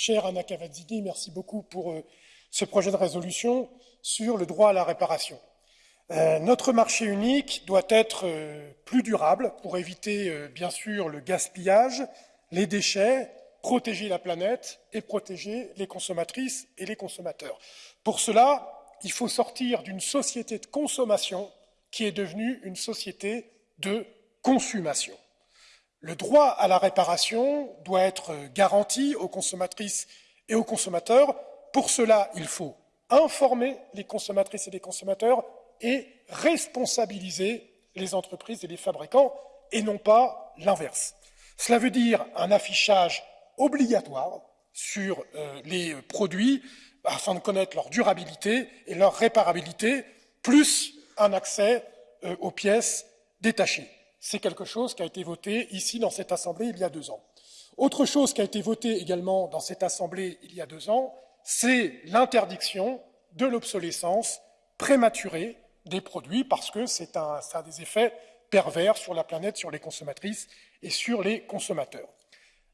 chère Anna Cavazzini, merci beaucoup pour euh, ce projet de résolution sur le droit à la réparation. Euh, notre marché unique doit être euh, plus durable pour éviter, bien sûr, le gaspillage, les déchets, protéger la planète et protéger les consommatrices et les consommateurs. Pour cela, il faut sortir d'une société de consommation qui est devenue une société de consommation. Le droit à la réparation doit être garanti aux consommatrices et aux consommateurs. Pour cela, il faut informer les consommatrices et les consommateurs et responsabiliser les entreprises et les fabricants, et non pas l'inverse. Cela veut dire un affichage obligatoire sur euh, les produits afin de connaître leur durabilité et leur réparabilité, plus un accès euh, aux pièces détachées c'est quelque chose qui a été voté ici dans cette Assemblée il y a deux ans. Autre chose qui a été votée également dans cette Assemblée il y a deux ans, c'est l'interdiction de l'obsolescence prématurée des produits parce que c'est ça a des effets pervers sur la planète, sur les consommatrices et sur les consommateurs.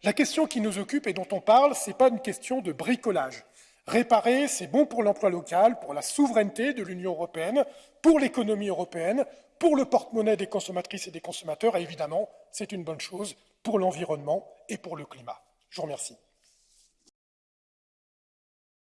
La question qui nous occupe et dont on parle, ce n'est pas une question de bricolage. Réparer, c'est bon pour l'emploi local, pour la souveraineté de l'Union européenne, pour l'économie européenne, pour le porte-monnaie des consommatrices et des consommateurs, et évidemment, c'est une bonne chose pour l'environnement et pour le climat. Je vous remercie.